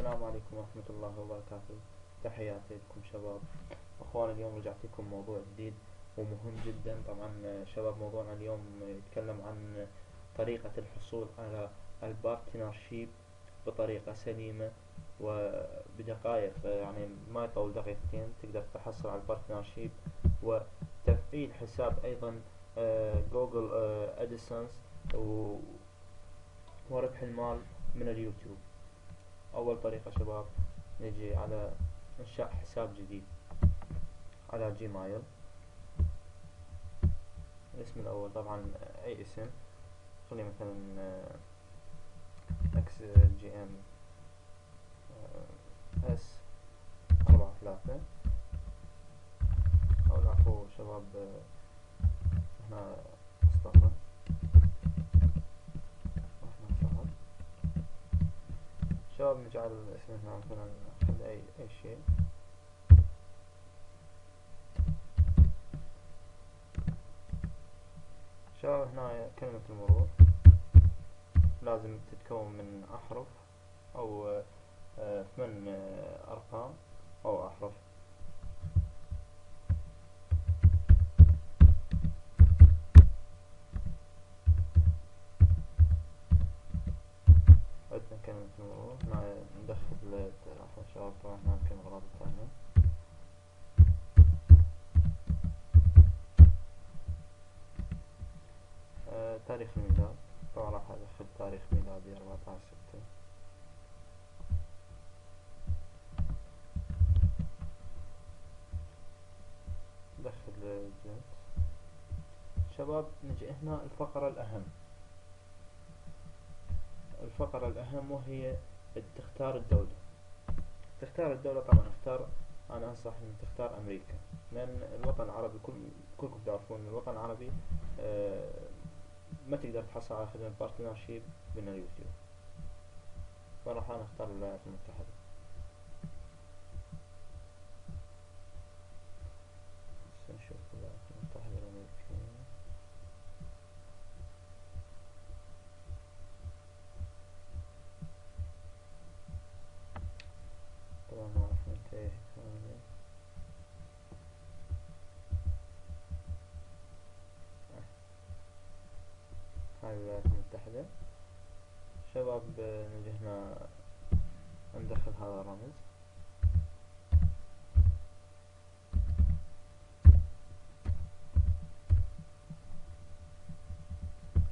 السلام عليكم ورحمة الله وبركاته. تحياتي لكم شباب. أخوان اليوم رجعت لكم موضوع جديد ومهم جدا. طبعا شباب موضوعنا اليوم يتكلم عن طريقة الحصول على ال partnership بطريقة سليمة وبدقائق يعني ما يطول دقيقتين. تقدر تحصل على ال partnership وتفعيل حساب أيضا Google AdSense وربح المال من اليوتيوب. أول طريقة شباب نجي على إنشاء حساب جديد على Gmail. الاسم الأول طبعا أي اسم خلي مثلا X G M S أربعة ثلاثة. أو العفو شباب هنا مصطفى. شباب نجعل اسم هنا مثلا خلي أي أي شيء. شباب هنا كلمة المرور؟ لازم تتكون من أحرف أو آه، ثمان آه، أرقام أو أحرف. تاريخ الميلاد طبعا راح أدخل تاريخ ميلادي أربعة عشر ستة. دخل الجنس. شباب نجي هنا الفقرة الأهم. الفقرة الأهم وهي تختار الدولة. تختار الدولة طبعا أختار أنا أنصح أن تختار أمريكا. لأن الوطن العربي كل كلكم تعرفون الوطن العربي آه ما تقدر تحصل على خدمة بارتنرشيب من اليوتيوب. فراح أنا أختار الولايات المتحدة نشوف الولايات المتحدة الأمريكية طبعا ما راح ننتهي هذا هاي الولايات المتحدة شباب نجي هنا ندخل هذا الرمز.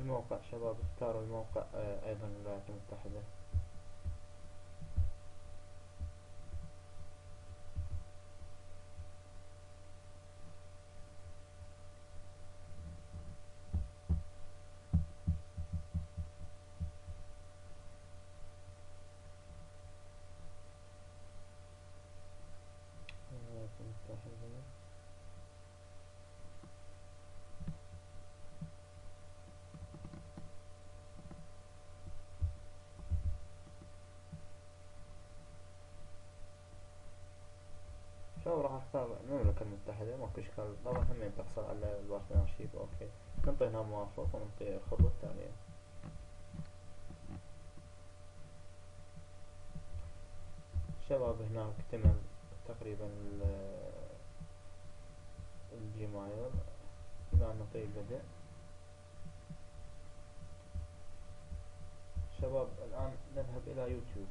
الموقع شباب اختاروا الموقع آه، أيضا الولايات المتحدة الولايات المتحدة شو راح اختار المملكة اشكال طبعا همين تحصل على ال partnership okay. نعطي هنا موافق ونعطي الخطوة التالية شباب هناك اكتمل تقريبا ال- الجيمايل إلى نعطي بدء شباب الآن نذهب إلى يوتيوب.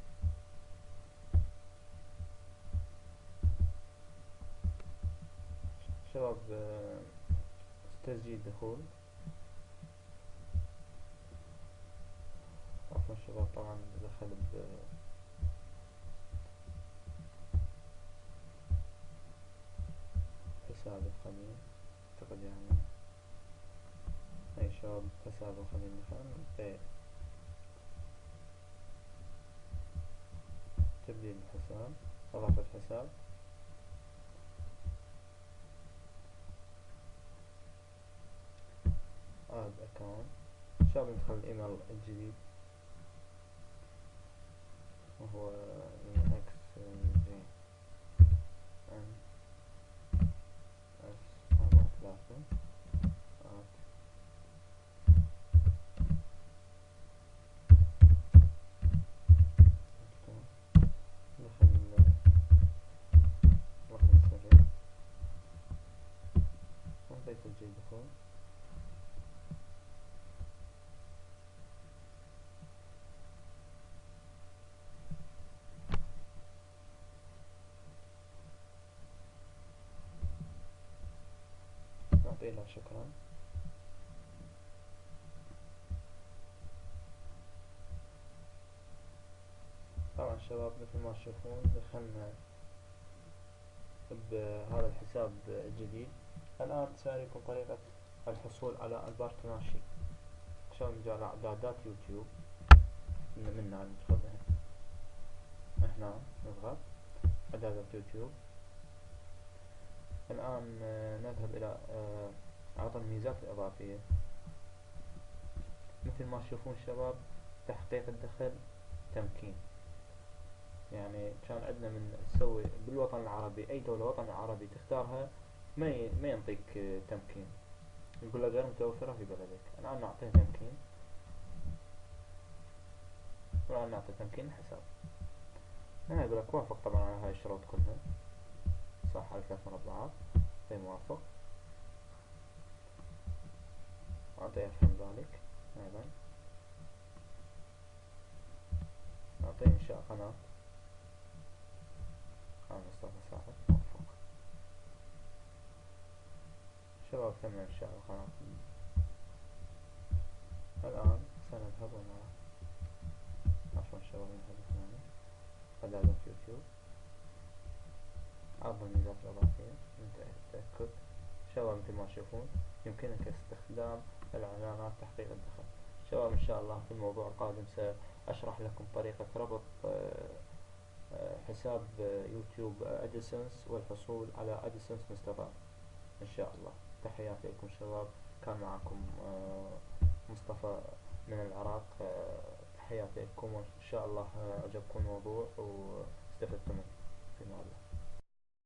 شباب آه، تسجيل دخول. عفوا الشباب طبعا دخل ب حساب القديم أعتقد يعني أي شباب حساب القديم مثلا في تبديل الحساب إضافة حساب. تمام ان شاء الله ندخل الايميل الجديد وهو من X G N S اربعة ثلاثة Thank you. نعطي له شكرا طبعا شباب مثل ما تشوفون دخلنا بهذا الحساب الجديد. الآن سأريكم طريقة الحصول على البارتناشي عشان نجي إعدادات يوتيوب؟ من هنا ندخل هنا نضغط إعدادات يوتيوب. الآن آه، نذهب إلى آه، عطى الميزات الإضافية. مثل ما تشوفون شباب تحقيق الدخل تمكين. يعني كان عندنا من تسوي بالوطن العربي أي دولة وطن عربي تختارها ما ما ينطيك تمكين. يقول لك غير متوفرة في بلدك. الآن نعطيه تمكين. والآن نعطي تمكين الحساب. هنا يقول لك وافق طبعا على هاي الشروط كلها. صح على ثلاث مربعات في موافق. أعطي أفهم ذلك؟ أيضا. أعطي إنشاء قناة أنا مصطفى سعد موفق شباب تم إنشاء القناة الآن سنذهب ونرى عفوا شباب نذهب هنا قناة يوتيوب. عرض الميزات الإضافية. من التأكد شباب مثل ما تشوفون يمكنك استخدام الإعلانات تحقيق الدخل. شباب إن شاء الله في الموضوع القادم. سأشرح لكم طريقة ربط آه، آه، حساب يوتيوب أدسنس والحصول على أدسنس مستقر. إن شاء الله. تحياتي لكم شباب. كان معكم آه، مصطفى من العراق. تحياتي لكم وإن شاء الله عجبكم الموضوع. واستفدتم منه. في الله